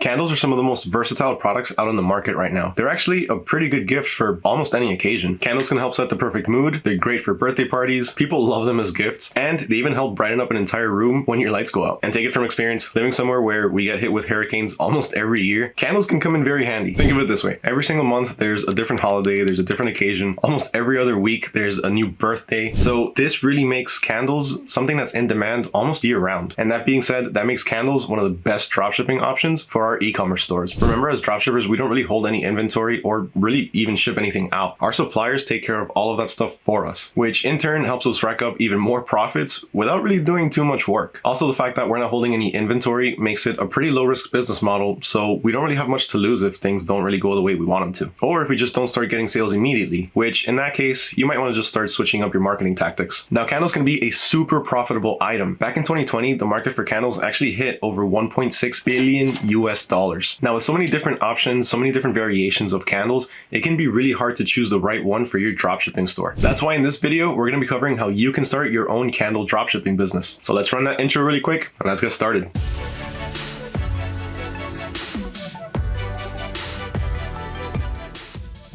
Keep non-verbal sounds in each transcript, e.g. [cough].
Candles are some of the most versatile products out on the market right now. They're actually a pretty good gift for almost any occasion. Candles can help set the perfect mood, they're great for birthday parties, people love them as gifts, and they even help brighten up an entire room when your lights go out. And take it from experience, living somewhere where we get hit with hurricanes almost every year, candles can come in very handy. Think of it this way, every single month there's a different holiday, there's a different occasion, almost every other week there's a new birthday. So this really makes candles something that's in demand almost year round. And that being said, that makes candles one of the best dropshipping options for our e-commerce stores. Remember, as dropshippers, we don't really hold any inventory or really even ship anything out. Our suppliers take care of all of that stuff for us, which in turn helps us rack up even more profits without really doing too much work. Also, the fact that we're not holding any inventory makes it a pretty low risk business model, so we don't really have much to lose if things don't really go the way we want them to. Or if we just don't start getting sales immediately, which in that case, you might want to just start switching up your marketing tactics. Now, candles can be a super profitable item. Back in 2020, the market for candles actually hit over 1.6 billion US dollars dollars Now with so many different options, so many different variations of candles, it can be really hard to choose the right one for your dropshipping store. That's why in this video, we're going to be covering how you can start your own candle dropshipping business. So let's run that intro really quick and let's get started.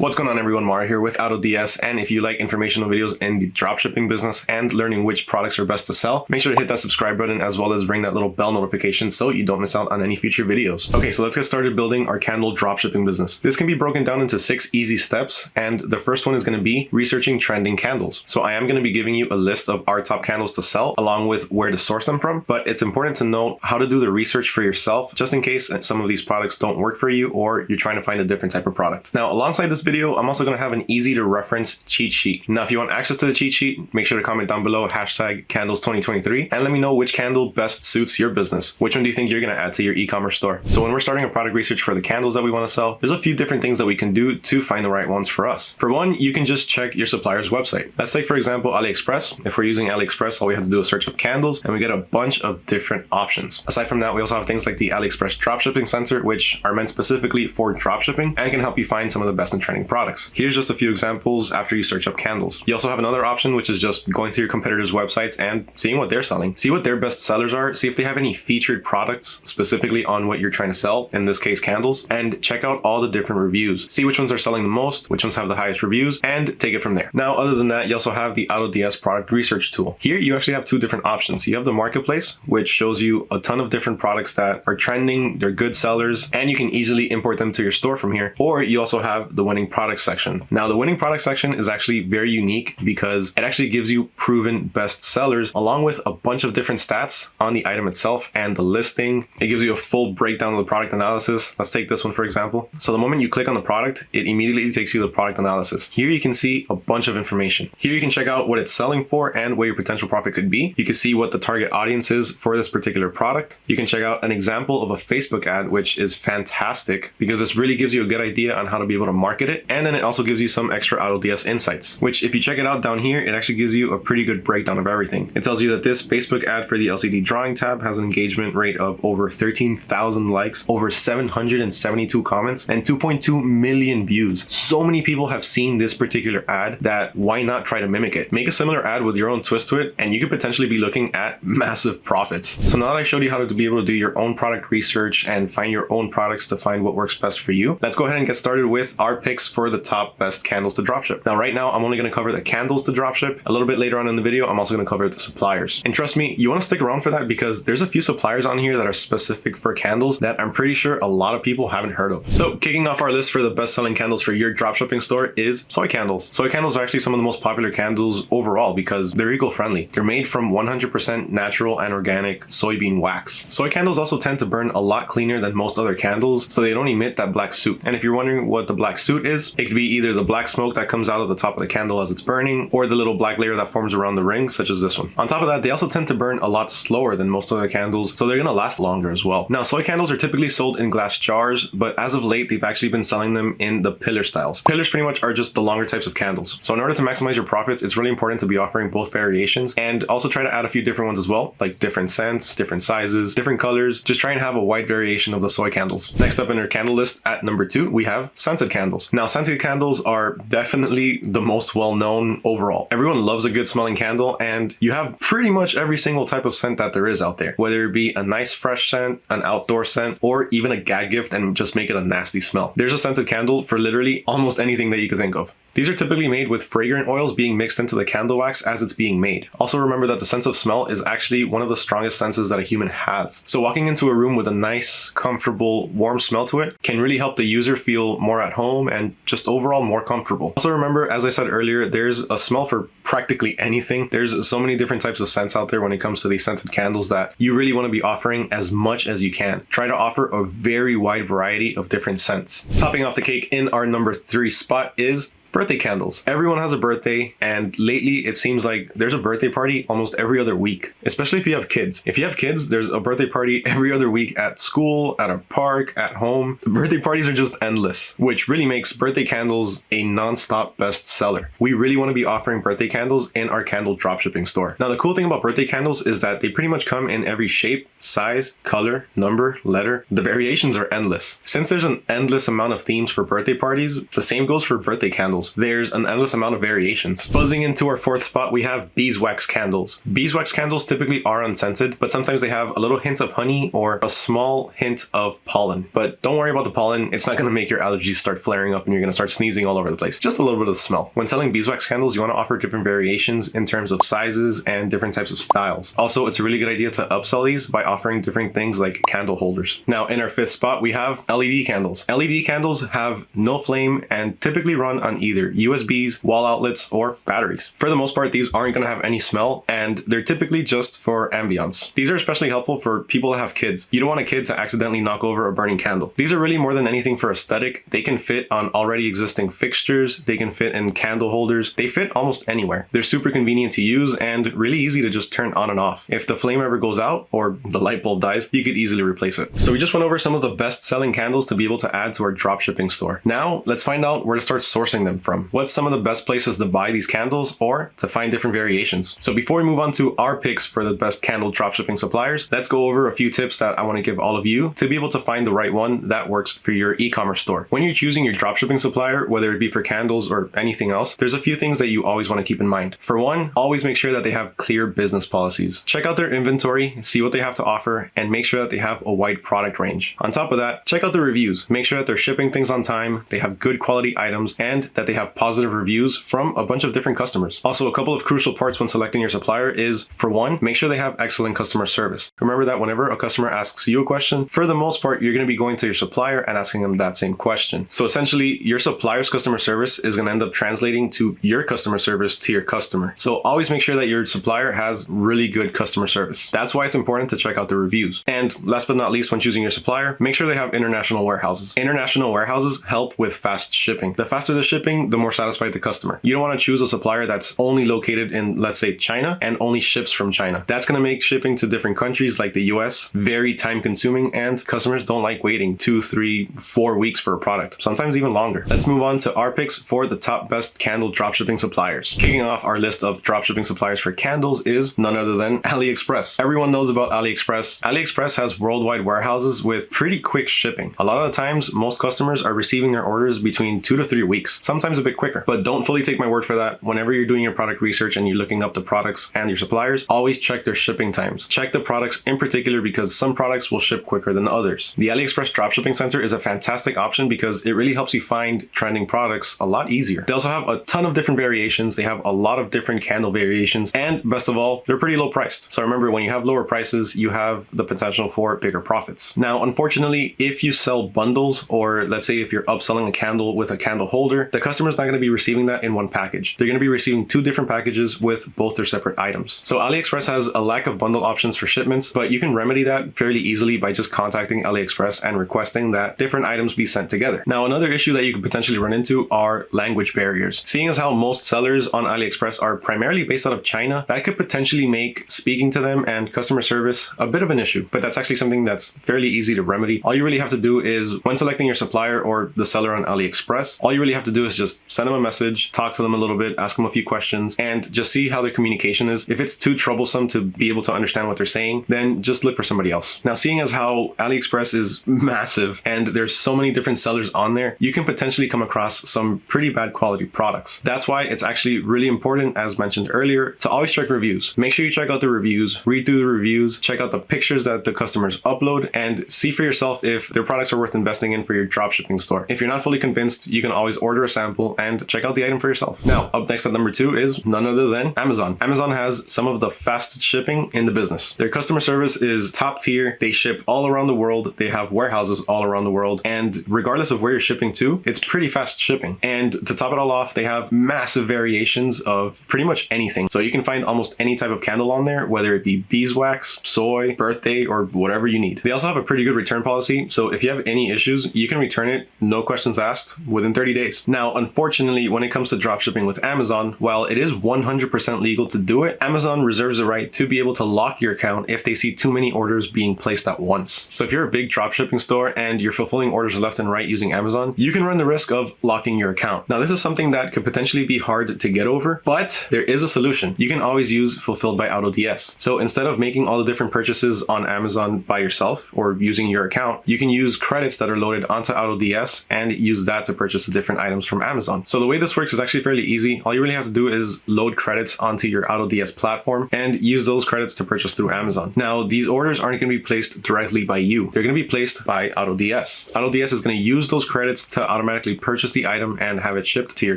What's going on everyone, Mario here with AutoDS and if you like informational videos in the dropshipping business and learning which products are best to sell, make sure to hit that subscribe button as well as ring that little bell notification so you don't miss out on any future videos. Okay, so let's get started building our candle dropshipping business. This can be broken down into six easy steps and the first one is going to be researching trending candles. So I am going to be giving you a list of our top candles to sell along with where to source them from, but it's important to know how to do the research for yourself just in case some of these products don't work for you or you're trying to find a different type of product. Now alongside this video, I'm also going to have an easy to reference cheat sheet. Now, if you want access to the cheat sheet, make sure to comment down below hashtag candles 2023 and let me know which candle best suits your business. Which one do you think you're going to add to your e-commerce store? So when we're starting a product research for the candles that we want to sell, there's a few different things that we can do to find the right ones for us. For one, you can just check your supplier's website. Let's take, for example, AliExpress. If we're using AliExpress, all we have to do is search up candles and we get a bunch of different options. Aside from that, we also have things like the AliExpress dropshipping center, which are meant specifically for dropshipping and can help you find some of the best and trending products products. Here's just a few examples after you search up candles. You also have another option, which is just going to your competitors' websites and seeing what they're selling. See what their best sellers are, see if they have any featured products specifically on what you're trying to sell, in this case candles, and check out all the different reviews. See which ones are selling the most, which ones have the highest reviews, and take it from there. Now, other than that, you also have the AutoDS product research tool. Here, you actually have two different options. You have the marketplace, which shows you a ton of different products that are trending, they're good sellers, and you can easily import them to your store from here. Or you also have the winning products section. Now the winning product section is actually very unique because it actually gives you proven best sellers along with a bunch of different stats on the item itself and the listing. It gives you a full breakdown of the product analysis. Let's take this one for example. So the moment you click on the product, it immediately takes you to the product analysis. Here you can see a bunch of information. Here you can check out what it's selling for and where your potential profit could be. You can see what the target audience is for this particular product. You can check out an example of a Facebook ad, which is fantastic because this really gives you a good idea on how to be able to market it. And then it also gives you some extra AutoDS insights, which if you check it out down here, it actually gives you a pretty good breakdown of everything. It tells you that this Facebook ad for the LCD drawing tab has an engagement rate of over 13,000 likes, over 772 comments, and 2.2 million views. So many people have seen this particular ad that why not try to mimic it? Make a similar ad with your own twist to it, and you could potentially be looking at [laughs] massive profits. So now that I showed you how to be able to do your own product research and find your own products to find what works best for you, let's go ahead and get started with our picks for the top best candles to dropship. Now, right now, I'm only going to cover the candles to dropship. A little bit later on in the video, I'm also going to cover the suppliers. And trust me, you want to stick around for that because there's a few suppliers on here that are specific for candles that I'm pretty sure a lot of people haven't heard of. So kicking off our list for the best selling candles for your dropshipping store is soy candles. Soy candles are actually some of the most popular candles overall because they're eco-friendly. They're made from 100% natural and organic soybean wax. Soy candles also tend to burn a lot cleaner than most other candles, so they don't emit that black soot. And if you're wondering what the black soot is, it could be either the black smoke that comes out of the top of the candle as it's burning, or the little black layer that forms around the ring, such as this one. On top of that, they also tend to burn a lot slower than most other candles, so they're gonna last longer as well. Now, soy candles are typically sold in glass jars, but as of late, they've actually been selling them in the pillar styles. Pillars pretty much are just the longer types of candles. So in order to maximize your profits, it's really important to be offering both variations and also try to add a few different ones as well, like different scents, different sizes, different colors. Just try and have a wide variation of the soy candles. Next up in our candle list at number two, we have scented candles. Now, Now, scented candles are definitely the most well-known overall. Everyone loves a good smelling candle and you have pretty much every single type of scent that there is out there, whether it be a nice fresh scent, an outdoor scent, or even a gag gift and just make it a nasty smell. There's a scented candle for literally almost anything that you could think of. These are typically made with fragrant oils being mixed into the candle wax as it's being made. Also remember that the sense of smell is actually one of the strongest senses that a human has. So walking into a room with a nice, comfortable, warm smell to it can really help the user feel more at home and just overall more comfortable. Also remember, as I said earlier, there's a smell for practically anything. There's so many different types of scents out there when it comes to these scented candles that you really want to be offering as much as you can. Try to offer a very wide variety of different scents. Topping off the cake in our number three spot is birthday candles. Everyone has a birthday and lately it seems like there's a birthday party almost every other week, especially if you have kids. If you have kids, there's a birthday party every other week at school, at a park, at home. The birthday parties are just endless, which really makes birthday candles a non-stop bestseller. We really want to be offering birthday candles in our candle dropshipping store. Now the cool thing about birthday candles is that they pretty much come in every shape, size, color, number, letter. The variations are endless. Since there's an endless amount of themes for birthday parties, the same goes for birthday candles candles. There's an endless amount of variations. Buzzing into our fourth spot, we have beeswax candles. Beeswax candles typically are unscented, but sometimes they have a little hint of honey or a small hint of pollen. But don't worry about the pollen. It's not going to make your allergies start flaring up and you're going to start sneezing all over the place. Just a little bit of the smell. When selling beeswax candles, you want to offer different variations in terms of sizes and different types of styles. Also, it's a really good idea to upsell these by offering different things like candle holders. Now, in our fifth spot, we have LED candles. LED candles have no flame and typically run on either either USBs, wall outlets, or batteries. For the most part, these aren't going to have any smell and they're typically just for ambience. These are especially helpful for people that have kids. You don't want a kid to accidentally knock over a burning candle. These are really more than anything for aesthetic. They can fit on already existing fixtures. They can fit in candle holders. They fit almost anywhere. They're super convenient to use and really easy to just turn on and off. If the flame ever goes out or the light bulb dies, you could easily replace it. So we just went over some of the best selling candles to be able to add to our dropshipping store. Now let's find out where to start sourcing them from. What's some of the best places to buy these candles or to find different variations? So before we move on to our picks for the best candle dropshipping suppliers, let's go over a few tips that I want to give all of you to be able to find the right one that works for your e-commerce store. When you're choosing your dropshipping supplier, whether it be for candles or anything else, there's a few things that you always want to keep in mind. For one, always make sure that they have clear business policies. Check out their inventory, see what they have to offer, and make sure that they have a wide product range. On top of that, check out the reviews. Make sure that they're shipping things on time, they have good quality items, and that they have positive positive reviews from a bunch of different customers. Also, a couple of crucial parts when selecting your supplier is, for one, make sure they have excellent customer service. Remember that whenever a customer asks you a question, for the most part, you're going to be going to your supplier and asking them that same question. So essentially, your supplier's customer service is going to end up translating to your customer service to your customer. So always make sure that your supplier has really good customer service. That's why it's important to check out the reviews. And last but not least, when choosing your supplier, make sure they have international warehouses. International warehouses help with fast shipping. The faster the shipping, the more satisfied the customer. You don't want to choose a supplier that's only located in, let's say, China and only ships from China. That's going to make shipping to different countries like the US very time consuming and customers don't like waiting two, three, four weeks for a product, sometimes even longer. Let's move on to our picks for the top best candle dropshipping suppliers. Kicking off our list of dropshipping suppliers for candles is none other than AliExpress. Everyone knows about AliExpress. AliExpress has worldwide warehouses with pretty quick shipping. A lot of the times, most customers are receiving their orders between two to three weeks, sometimes a bit quicker. But don't fully take my word for that. Whenever you're doing your product research and you're looking up the products and your suppliers, always check their shipping times. Check the products in particular because some products will ship quicker than others. The AliExpress dropshipping center is a fantastic option because it really helps you find trending products a lot easier. They also have a ton of different variations. They have a lot of different candle variations and best of all, they're pretty low priced. So remember when you have lower prices, you have the potential for bigger profits. Now, unfortunately, if you sell bundles or let's say if you're upselling a candle with a candle holder, the customer's not going to be receiving that in one package. They're going to be receiving two different packages with both their separate items. So AliExpress has a lack of bundle options for shipments, but you can remedy that fairly easily by just contacting AliExpress and requesting that different items be sent together. Now, another issue that you could potentially run into are language barriers. Seeing as how most sellers on AliExpress are primarily based out of China, that could potentially make speaking to them and customer service a bit of an issue, but that's actually something that's fairly easy to remedy. All you really have to do is when selecting your supplier or the seller on AliExpress, all you really have to do is just just send them a message, talk to them a little bit, ask them a few questions, and just see how their communication is. If it's too troublesome to be able to understand what they're saying, then just look for somebody else. Now, seeing as how AliExpress is massive and there's so many different sellers on there, you can potentially come across some pretty bad quality products. That's why it's actually really important, as mentioned earlier, to always check reviews. Make sure you check out the reviews, read through the reviews, check out the pictures that the customers upload, and see for yourself if their products are worth investing in for your dropshipping store. If you're not fully convinced, you can always order a sample and check out the item for yourself. Now, up next at number two is none other than Amazon. Amazon has some of the fastest shipping in the business. Their customer service is top tier. They ship all around the world. They have warehouses all around the world. And regardless of where you're shipping to, it's pretty fast shipping. And to top it all off, they have massive variations of pretty much anything. So you can find almost any type of candle on there, whether it be beeswax, soy, birthday, or whatever you need. They also have a pretty good return policy. So if you have any issues, you can return it, no questions asked, within 30 days. Now, unfortunately, when it comes to dropshipping with Amazon, while it is 100% legal to do it, Amazon reserves the right to be able to lock your account if they see too many orders being placed at once. So if you're a big dropshipping store and you're fulfilling orders left and right using Amazon, you can run the risk of locking your account. Now, this is something that could potentially be hard to get over, but there is a solution. You can always use Fulfilled by AutoDS. So instead of making all the different purchases on Amazon by yourself or using your account, you can use credits that are loaded onto AutoDS and use that to purchase the different items from Amazon. So the way this works is actually fairly easy. All you really have to do is load credits onto your AutoDS platform and use those credits to purchase through Amazon. Now, these orders aren't going to be placed directly by you. They're going to be placed by AutoDS. AutoDS is going to use those credits to automatically purchase the item and have it shipped to your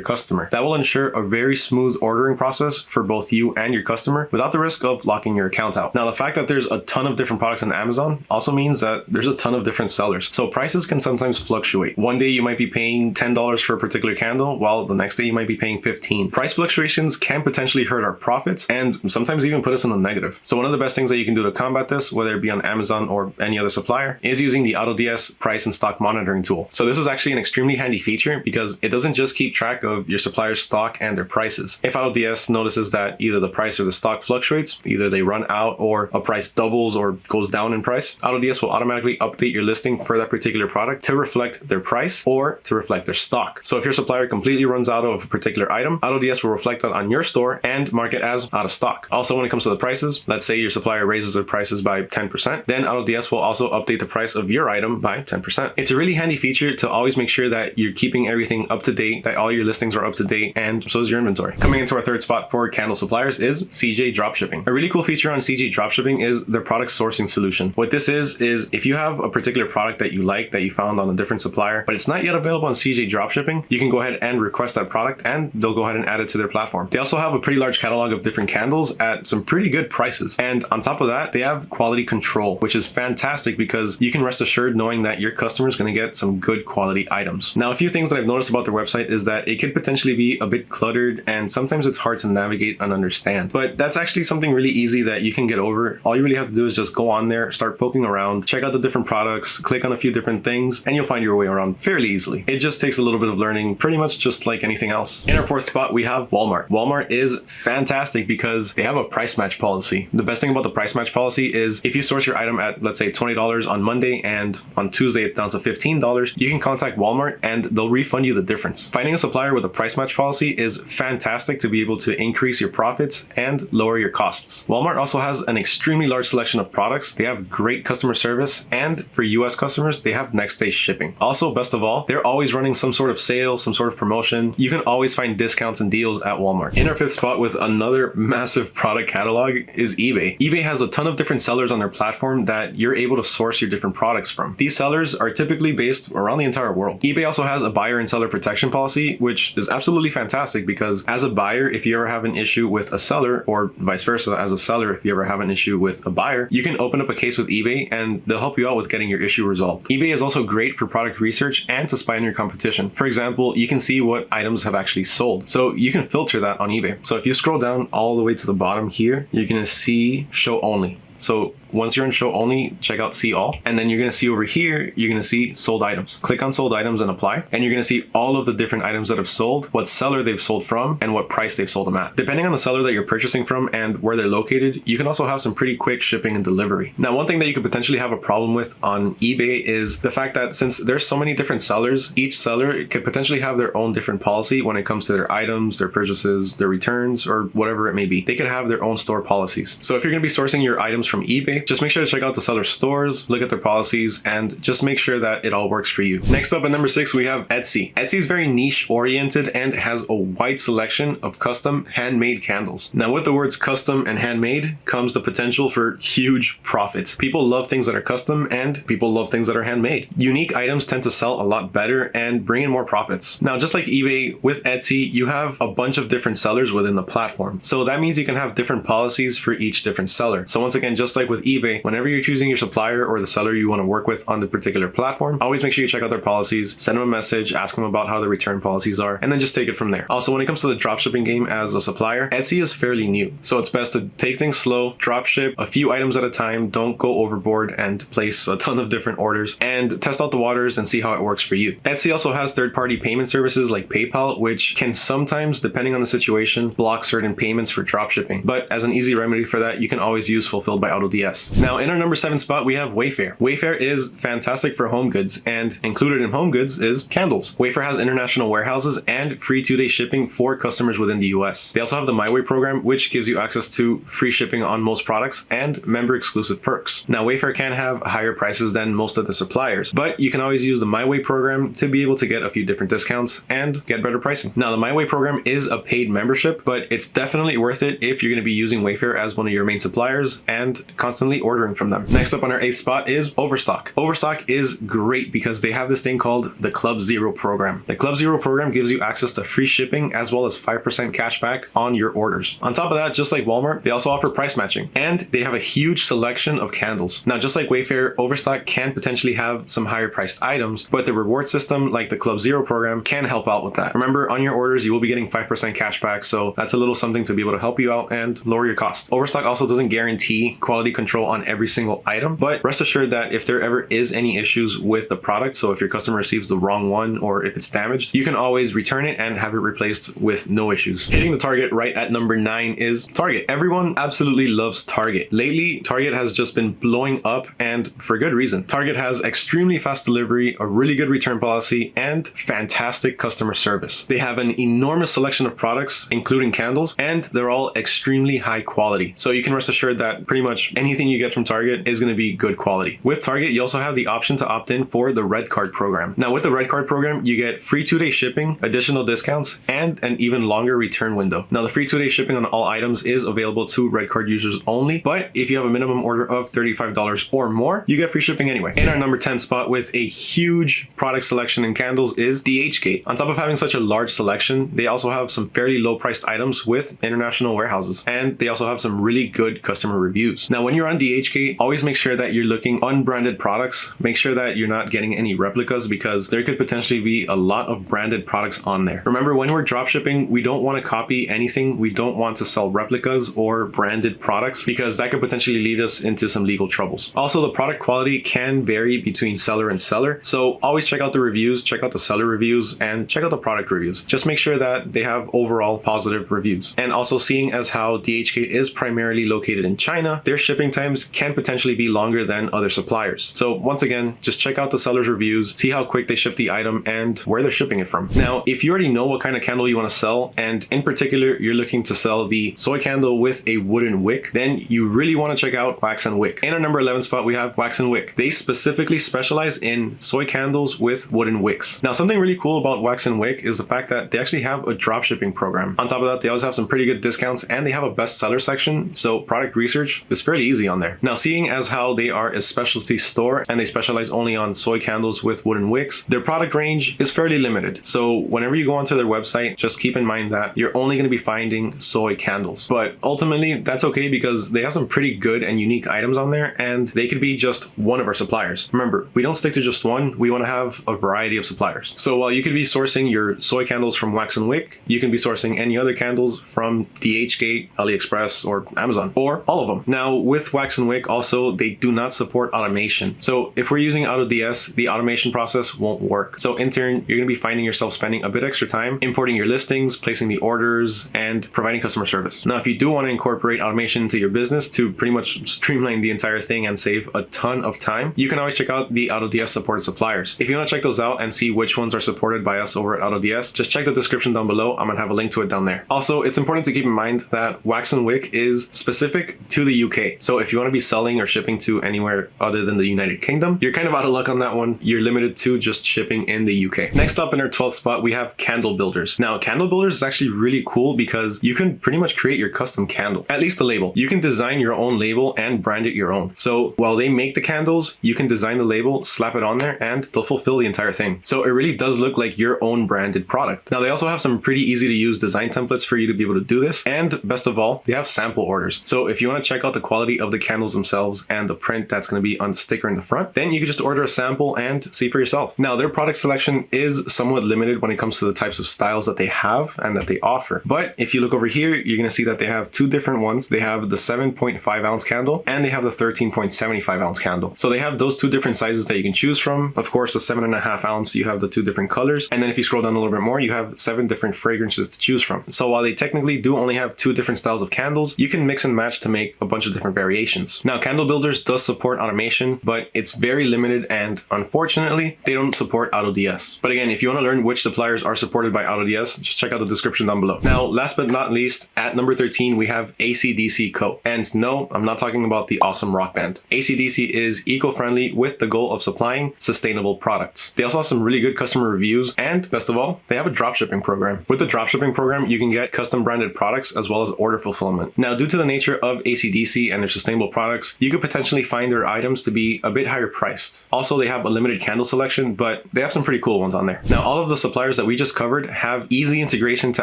customer. That will ensure a very smooth ordering process for both you and your customer without the risk of locking your account out. Now, the fact that there's a ton of different products on Amazon also means that there's a ton of different sellers. So prices can sometimes fluctuate. One day you might be paying $10 for a particular candle, while the next day you might be paying 15. Price fluctuations can potentially hurt our profits and sometimes even put us in the negative. So one of the best things that you can do to combat this, whether it be on Amazon or any other supplier, is using the AutoDS price and stock monitoring tool. So this is actually an extremely handy feature because it doesn't just keep track of your supplier's stock and their prices. If AutoDS notices that either the price or the stock fluctuates, either they run out or a price doubles or goes down in price, AutoDS will automatically update your listing for that particular product to reflect their price or to reflect their stock. So if your supplier completely runs out of a particular item, AutoDS will reflect that on your store and mark it as out of stock. Also, when it comes to the prices, let's say your supplier raises their prices by 10%, then AutoDS will also update the price of your item by 10%. It's a really handy feature to always make sure that you're keeping everything up to date, that all your listings are up to date, and so is your inventory. Coming into our third spot for candle suppliers is CJ Dropshipping. A really cool feature on CJ Dropshipping is their product sourcing solution. What this is, is if you have a particular product that you like that you found on a different supplier, but it's not yet available on CJ Dropshipping, you can go ahead and request that product and they'll go ahead and add it to their platform. They also have a pretty large catalog of different candles at some pretty good prices. And on top of that, they have quality control, which is fantastic because you can rest assured knowing that your customer is going to get some good quality items. Now, a few things that I've noticed about their website is that it could potentially be a bit cluttered and sometimes it's hard to navigate and understand. But that's actually something really easy that you can get over. All you really have to do is just go on there, start poking around, check out the different products, click on a few different things, and you'll find your way around fairly easily. It just takes a little bit of learning, pretty much just like anything else. In our fourth spot, we have Walmart. Walmart is fantastic because they have a price match policy. The best thing about the price match policy is if you source your item at, let's say, $20 on Monday and on Tuesday it's down to $15, you can contact Walmart and they'll refund you the difference. Finding a supplier with a price match policy is fantastic to be able to increase your profits and lower your costs. Walmart also has an extremely large selection of products. They have great customer service and for US customers, they have next day shipping. Also, best of all, they're always running some sort of sale, some sort of promotion. You can always find discounts and deals at Walmart. In our fifth spot with another [laughs] massive product catalog is eBay. eBay has a ton of different sellers on their platform that you're able to source your different products from. These sellers are typically based around the entire world. eBay also has a buyer and seller protection policy, which is absolutely fantastic because as a buyer, if you ever have an issue with a seller or vice versa, as a seller, if you ever have an issue with a buyer, you can open up a case with eBay and they'll help you out with getting your issue resolved. eBay is also great for product research and to spy on your competition. For example, you can see what items have actually sold. So you can filter that on eBay. So if you scroll down all the way to the bottom here, you're gonna see show only. So once you're in show only, check out see all. And then you're to see over here, you're to see sold items. Click on sold items and apply. And you're to see all of the different items that have sold, what seller they've sold from, and what price they've sold them at. Depending on the seller that you're purchasing from and where they're located, you can also have some pretty quick shipping and delivery. Now, one thing that you could potentially have a problem with on eBay is the fact that since there's so many different sellers, each seller could potentially have their own different policy when it comes to their items, their purchases, their returns, or whatever it may be. They could have their own store policies. So if you're to be sourcing your items from eBay, just make sure to check out the seller stores, look at their policies, and just make sure that it all works for you. Next up at number six, we have Etsy. Etsy is very niche oriented and has a wide selection of custom handmade candles. Now with the words custom and handmade comes the potential for huge profits. People love things that are custom and people love things that are handmade. Unique items tend to sell a lot better and bring in more profits. Now just like eBay, with Etsy, you have a bunch of different sellers within the platform. So that means you can have different policies for each different seller. So once again, just like with eBay, whenever you're choosing your supplier or the seller you want to work with on the particular platform, always make sure you check out their policies, send them a message, ask them about how the return policies are, and then just take it from there. Also, when it comes to the dropshipping game as a supplier, Etsy is fairly new. So it's best to take things slow, drop ship a few items at a time, don't go overboard and place a ton of different orders and test out the waters and see how it works for you. Etsy also has third-party payment services like PayPal, which can sometimes, depending on the situation, block certain payments for dropshipping. But as an easy remedy for that, you can always use Fulfilled by AutoDS. Now, in our number seven spot, we have Wayfair. Wayfair is fantastic for home goods, and included in home goods is candles. Wayfair has international warehouses and free two-day shipping for customers within the US. They also have the MyWay program, which gives you access to free shipping on most products and member exclusive perks. Now, Wayfair can have higher prices than most of the suppliers, but you can always use the MyWay program to be able to get a few different discounts and get better pricing. Now, the MyWay program is a paid membership, but it's definitely worth it if you're going to be using Wayfair as one of your main suppliers and constantly ordering from them. Next up on our eighth spot is Overstock. Overstock is great because they have this thing called the Club Zero program. The Club Zero program gives you access to free shipping as well as 5% cash back on your orders. On top of that, just like Walmart, they also offer price matching and they have a huge selection of candles. Now, just like Wayfair, Overstock can potentially have some higher priced items, but the reward system like the Club Zero program can help out with that. Remember, on your orders, you will be getting 5% cash back, so that's a little something to be able to help you out and lower your cost. Overstock also doesn't guarantee quality control on every single item, but rest assured that if there ever is any issues with the product, so if your customer receives the wrong one or if it's damaged, you can always return it and have it replaced with no issues. Hitting the target right at number nine is Target. Everyone absolutely loves Target. Lately, Target has just been blowing up and for good reason. Target has extremely fast delivery, a really good return policy, and fantastic customer service. They have an enormous selection of products, including candles, and they're all extremely high quality. So you can rest assured that pretty much anything you get from Target is going to be good quality. With Target, you also have the option to opt in for the Red Card program. Now with the Red Card program, you get free two-day shipping, additional discounts, and an even longer return window. Now the free two-day shipping on all items is available to Red Card users only, but if you have a minimum order of $35 or more, you get free shipping anyway. In our number 10 spot with a huge product selection in candles is DHgate. On top of having such a large selection, they also have some fairly low priced items with international warehouses, and they also have some really good customer reviews. Now, when you're on DHgate, always make sure that you're looking unbranded products. Make sure that you're not getting any replicas because there could potentially be a lot of branded products on there. Remember, when we're dropshipping, we don't want to copy anything. We don't want to sell replicas or branded products because that could potentially lead us into some legal troubles. Also, the product quality can vary between seller and seller. So always check out the reviews, check out the seller reviews, and check out the product reviews. Just make sure that they have overall positive reviews. And also seeing as how DHgate is primarily located in China, their shipping times can potentially be longer than other suppliers. So once again, just check out the seller's reviews, see how quick they ship the item and where they're shipping it from. Now, if you already know what kind of candle you want to sell, and in particular, you're looking to sell the soy candle with a wooden wick, then you really want to check out Wax and Wick. In our number 11 spot, we have Wax and Wick. They specifically specialize in soy candles with wooden wicks. Now, something really cool about Wax and Wick is the fact that they actually have a drop shipping program. On top of that, they always have some pretty good discounts and they have a bestseller section, so product research is fairly easy on there. Now, seeing as how they are a specialty store and they specialize only on soy candles with wooden wicks, their product range is fairly limited. So whenever you go onto their website, just keep in mind that you're only going to be finding soy candles. But ultimately, that's okay because they have some pretty good and unique items on there and they could be just one of our suppliers. Remember, we don't stick to just one, we want to have a variety of suppliers. So while you could be sourcing your soy candles from Wax and Wick, you can be sourcing any other candles from DHgate, AliExpress, or Amazon, or all of them. Now with Wax and Wick, also, they do not support automation. So if we're using AutoDS, the automation process won't work. So in turn, you're going to be finding yourself spending a bit extra time importing your listings, placing the orders, and providing customer service. Now, if you do want to incorporate automation into your business to pretty much streamline the entire thing and save a ton of time, you can always check out the AutoDS supported suppliers. If you want to check those out and see which ones are supported by us over at AutoDS, just check the description down below. I'm going to have a link to it down there. Also, it's important to keep in mind that Wax and Wick is specific to the UK. So if you want to be selling or shipping to anywhere other than the United Kingdom, you're kind of out of luck on that one. You're limited to just shipping in the UK. Next up in our 12th spot, we have candle builders. Now, candle builders is actually really cool because you can pretty much create your custom candle, at least the label. You can design your own label and brand it your own. So while they make the candles, you can design the label, slap it on there, and they'll fulfill the entire thing. So it really does look like your own branded product. Now, they also have some pretty easy to use design templates for you to be able to do this. And best of all, they have sample orders. So if you want to check out the quality of the candles themselves and the print that's going to be on the sticker in the front, then you can just order a sample and see for yourself. Now, their product selection is somewhat limited when it comes to the types of styles that they have and that they offer. But if you look over here, you're going to see that they have two different ones. They have the 7.5 ounce candle and they have the 13.75 ounce candle. So they have those two different sizes that you can choose from. Of course, the seven and a half ounce, you have the two different colors. And then if you scroll down a little bit more, you have seven different fragrances to choose from. So while they technically do only have two different styles of candles, you can mix and match to make a bunch of different variations. Now, Candle Builders does support automation, but it's very limited and unfortunately, they don't support AutoDS. But again, if you want to learn which suppliers are supported by AutoDS, just check out the description down below. Now, last but not least, at number 13, we have ACDC Co. And no, I'm not talking about the awesome rock band. ACDC is eco-friendly with the goal of supplying sustainable products. They also have some really good customer reviews and best of all, they have a dropshipping program. With the dropshipping program, you can get custom branded products as well as order fulfillment. Now, due to the nature of ACDC and their sustainable products, you could potentially find their items to be a bit higher priced. Also, they have a limited candle selection, but they have some pretty cool ones on there. Now, all of the suppliers that we just covered have easy integration to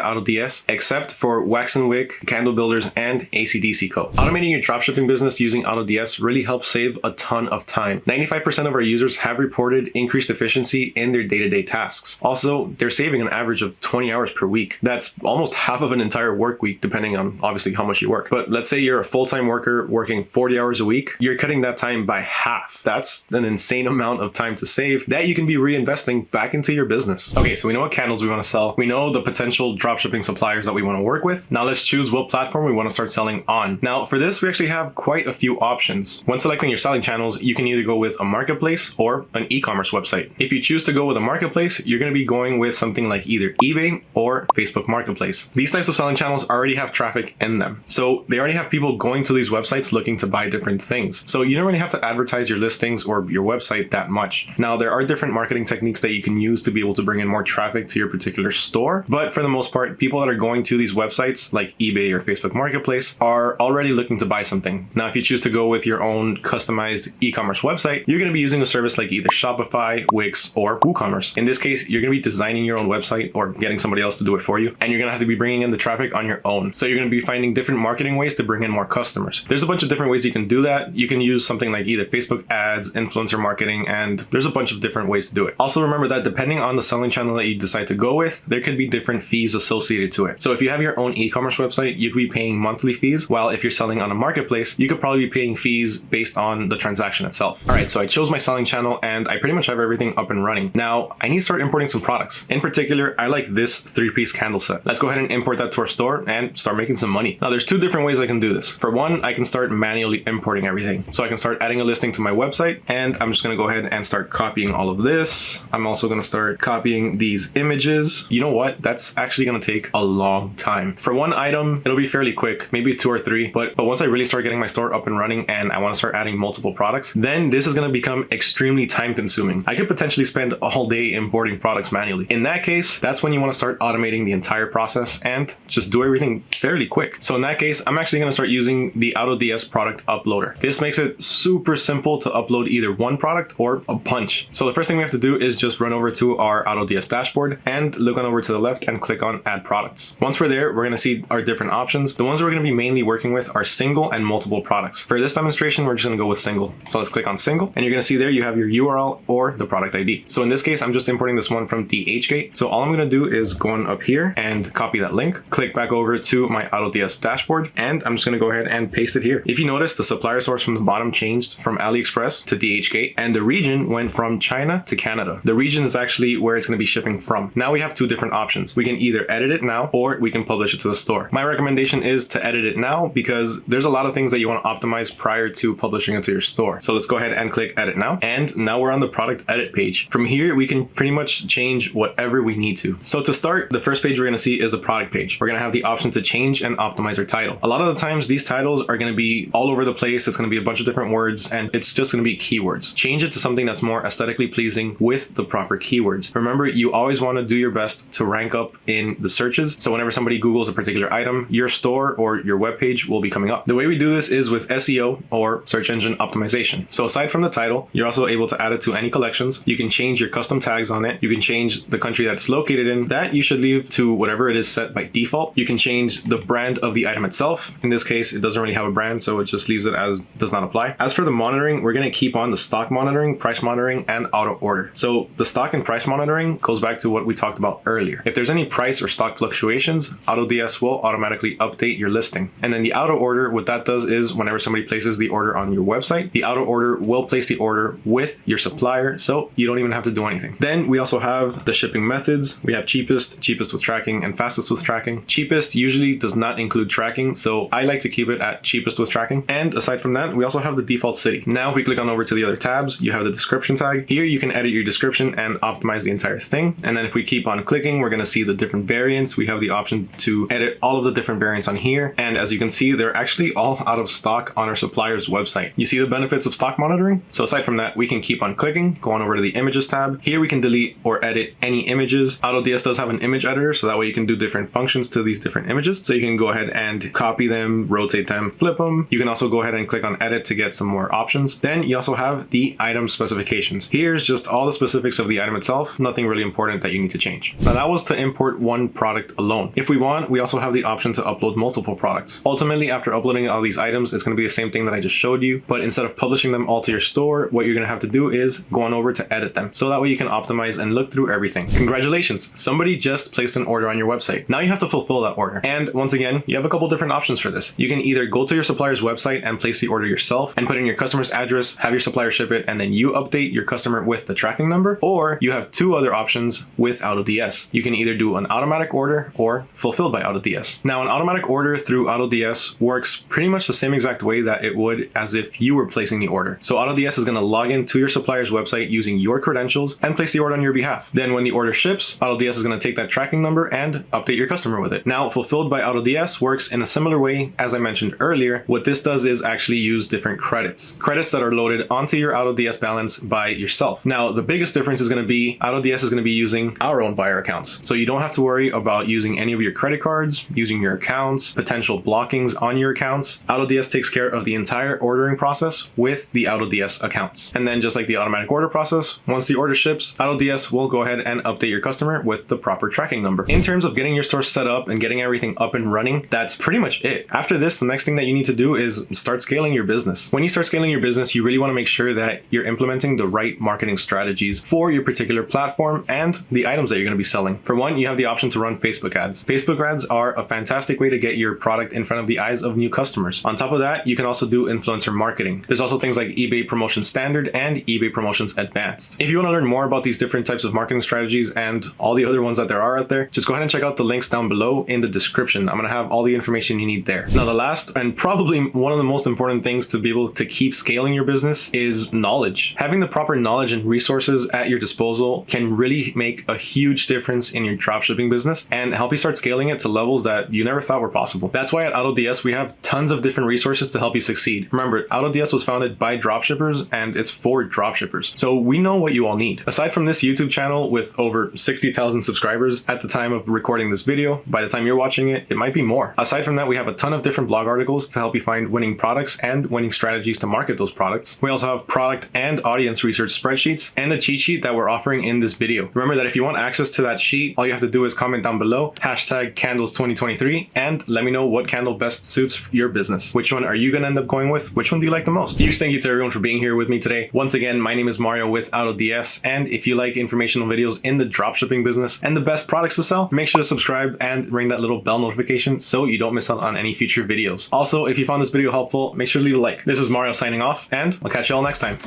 AutoDS, except for Wax and Wick, Candle Builders, and ACDC Co. Automating your dropshipping business using AutoDS really helps save a ton of time. 95% of our users have reported increased efficiency in their day-to-day -day tasks. Also, they're saving an average of 20 hours per week. That's almost half of an entire work week, depending on obviously how much you work. But let's say you're a full-time worker working 40 hours a week, you're cutting that time by half. That's an insane amount of time to save that you can be reinvesting back into your business. Okay, so we know what candles we want to sell. We know the potential dropshipping suppliers that we want to work with. Now let's choose what platform we want to start selling on. Now for this, we actually have quite a few options. When selecting your selling channels, you can either go with a marketplace or an e-commerce website. If you choose to go with a marketplace, you're going to be going with something like either eBay or Facebook Marketplace. These types of selling channels already have traffic in them. So they already have people going to these websites looking to buy different things. So you don't really have to advertise your listings or your website that much. Now there are different marketing techniques that you can use to be able to bring in more traffic to your particular store. But for the most part, people that are going to these websites like eBay or Facebook Marketplace are already looking to buy something. Now, if you choose to go with your own customized e-commerce website, you're going to be using a service like either Shopify, Wix, or WooCommerce. In this case, you're going to be designing your own website or getting somebody else to do it for you. And you're going to have to be bringing in the traffic on your own. So you're going to be finding different marketing ways to bring in more customers. There's a bunch of different ways you can do that. You can use something like either Facebook ads, influencer marketing, and there's a bunch of different ways to do it. Also remember that depending on the selling channel that you decide to go with, there could be different fees associated to it. So if you have your own e-commerce website, you could be paying monthly fees, while if you're selling on a marketplace, you could probably be paying fees based on the transaction itself. All right, so I chose my selling channel and I pretty much have everything up and running. Now I need to start importing some products. In particular, I like this three-piece candle set. Let's go ahead and import that to our store and start making some money. Now there's two different ways I can do this. For one, I can start manually importing everything. So I can start adding a listing to my website and I'm just gonna go ahead and start copying all of this. I'm also gonna start copying these images. You know what? That's actually gonna take a long time. For one item, it'll be fairly quick, maybe two or three, but, but once I really start getting my store up and running and I wanna start adding multiple products, then this is gonna become extremely time consuming. I could potentially spend a whole day importing products manually. In that case, that's when you wanna start automating the entire process and just do everything fairly quick. So in that case, I'm actually gonna start using the AutoDS product uploader. This makes it super simple to upload either one product or a bunch. So the first thing we have to do is just run over to our AutoDS dashboard and look on over to the left and click on add products. Once we're there, we're gonna see our different options. The ones we're gonna be mainly working with are single and multiple products. For this demonstration, we're just gonna go with single. So let's click on single and you're gonna see there you have your URL or the product ID. So in this case, I'm just importing this one from DHgate. So all I'm gonna do is go on up here and copy that link, click back over to my AutoDS dashboard, and I'm just gonna go ahead and paste it here. If you you notice, the supplier source from the bottom changed from AliExpress to DHgate, and the region went from China to Canada. The region is actually where it's going to be shipping from. Now we have two different options. We can either edit it now or we can publish it to the store. My recommendation is to edit it now because there's a lot of things that you want to optimize prior to publishing it to your store. So let's go ahead and click edit now. And now we're on the product edit page. From here, we can pretty much change whatever we need to. So to start, the first page we're going to see is the product page. We're going to have the option to change and optimize our title. A lot of the times these titles are going to be all over the place. It's going to be a bunch of different words and it's just going to be keywords. Change it to something that's more aesthetically pleasing with the proper keywords. Remember, you always want to do your best to rank up in the searches. So whenever somebody Googles a particular item, your store or your web page will be coming up. The way we do this is with SEO or search engine optimization. So aside from the title, you're also able to add it to any collections. You can change your custom tags on it. You can change the country that's located in. That you should leave to whatever it is set by default. You can change the brand of the item itself. In this case, it doesn't really have a brand, so it just leaves it as does not apply. As for the monitoring, we're going to keep on the stock monitoring, price monitoring, and auto order. So the stock and price monitoring goes back to what we talked about earlier. If there's any price or stock fluctuations, AutoDS will automatically update your listing. And then the auto order, what that does is whenever somebody places the order on your website, the auto order will place the order with your supplier, so you don't even have to do anything. Then we also have the shipping methods. We have cheapest, cheapest with tracking, and fastest with tracking. Cheapest usually does not include tracking, so I like to keep it at cheapest with tracking. And aside from that, we also have the default city. Now if we click on over to the other tabs, you have the description tag. Here you can edit your description and optimize the entire thing. And then if we keep on clicking, we're going to see the different variants. We have the option to edit all of the different variants on here. And as you can see, they're actually all out of stock on our supplier's website. You see the benefits of stock monitoring? So aside from that, we can keep on clicking, go on over to the images tab. Here we can delete or edit any images. AutoDS does have an image editor, so that way you can do different functions to these different images. So you can go ahead and copy them, rotate them, flip them. You can also go ahead and click on edit to get some more options. Then you also have the item specifications. Here's just all the specifics of the item itself, nothing really important that you need to change. Now that was to import one product alone. If we want, we also have the option to upload multiple products. Ultimately, after uploading all these items, it's going to be the same thing that I just showed you, but instead of publishing them all to your store, what you're going to have to do is go on over to edit them. So that way you can optimize and look through everything. Congratulations, somebody just placed an order on your website. Now you have to fulfill that order. And once again, you have a couple different options for this. You can either go to your supplier's website and place the order yourself and put in your customer's address, have your supplier ship it, and then you update your customer with the tracking number, or you have two other options with AutoDS. You can either do an automatic order or fulfilled by AutoDS. Now, an automatic order through AutoDS works pretty much the same exact way that it would as if you were placing the order. So AutoDS is going to log into your supplier's website using your credentials and place the order on your behalf. Then when the order ships, AutoDS is going to take that tracking number and update your customer with it. Now, fulfilled by AutoDS works in a similar way as I mentioned earlier. What this does is actually use different credits. Credits that are loaded onto your AutoDS balance by yourself. Now, the biggest difference is going to be AutoDS is going to be using our own buyer accounts. So you don't have to worry about using any of your credit cards, using your accounts, potential blockings on your accounts. AutoDS takes care of the entire ordering process with the AutoDS accounts. And then just like the automatic order process, once the order ships, AutoDS will go ahead and update your customer with the proper tracking number. In terms of getting your store set up and getting everything up and running, that's pretty much it. After this, the next thing that you need to do is start scaling your business. When you start scaling your business, you really want to make sure that you're implementing the right marketing strategies for your particular platform and the items that you're going to be selling. For one, you have the option to run Facebook ads. Facebook ads are a fantastic way to get your product in front of the eyes of new customers. On top of that, you can also do influencer marketing. There's also things like eBay Promotions Standard and eBay Promotions Advanced. If you want to learn more about these different types of marketing strategies and all the other ones that there are out there, just go ahead and check out the links down below in the description. I'm going to have all the information you need there. Now, the last and probably one of the most important things to be able to keep scaling your business is knowledge. Having the proper knowledge and resources at your disposal can really make a huge difference in your dropshipping business and help you start scaling it to levels that you never thought were possible. That's why at AutoDS we have tons of different resources to help you succeed. Remember, AutoDS was founded by dropshippers and it's for dropshippers. So we know what you all need. Aside from this YouTube channel with over 60,000 subscribers at the time of recording this video, by the time you're watching it, it might be more. Aside from that, we have a ton of different blog articles to help you find winning products and winning strategies to market those products. We also have product and audience research spreadsheets and the cheat sheet that we're offering in this video. Remember that if you want access to that sheet, all you have to do is comment down below, hashtag candles 2023, and let me know what candle best suits your business. Which one are you going to end up going with? Which one do you like the most? Huge thank you to everyone for being here with me today. Once again, my name is Mario with AutoDS, and if you like informational videos in the dropshipping business and the best products to sell, make sure to subscribe and ring that little bell notification so you don't miss out on any future videos. Also, if you found this video helpful, make sure to leave a like. This is Mario signing off, and I'll catch you all next time.